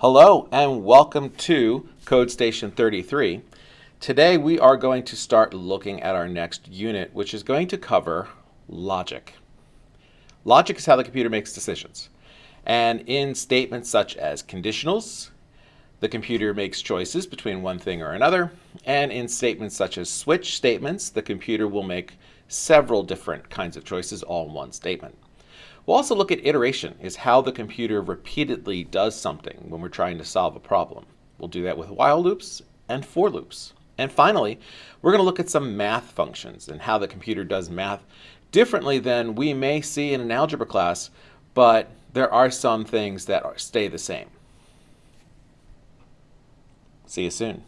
Hello and welcome to Code Station 33. Today we are going to start looking at our next unit, which is going to cover logic. Logic is how the computer makes decisions. And in statements such as conditionals, the computer makes choices between one thing or another. And in statements such as switch statements, the computer will make several different kinds of choices all in one statement. We'll also look at iteration, is how the computer repeatedly does something when we're trying to solve a problem. We'll do that with while loops and for loops. And finally, we're going to look at some math functions and how the computer does math differently than we may see in an algebra class, but there are some things that stay the same. See you soon.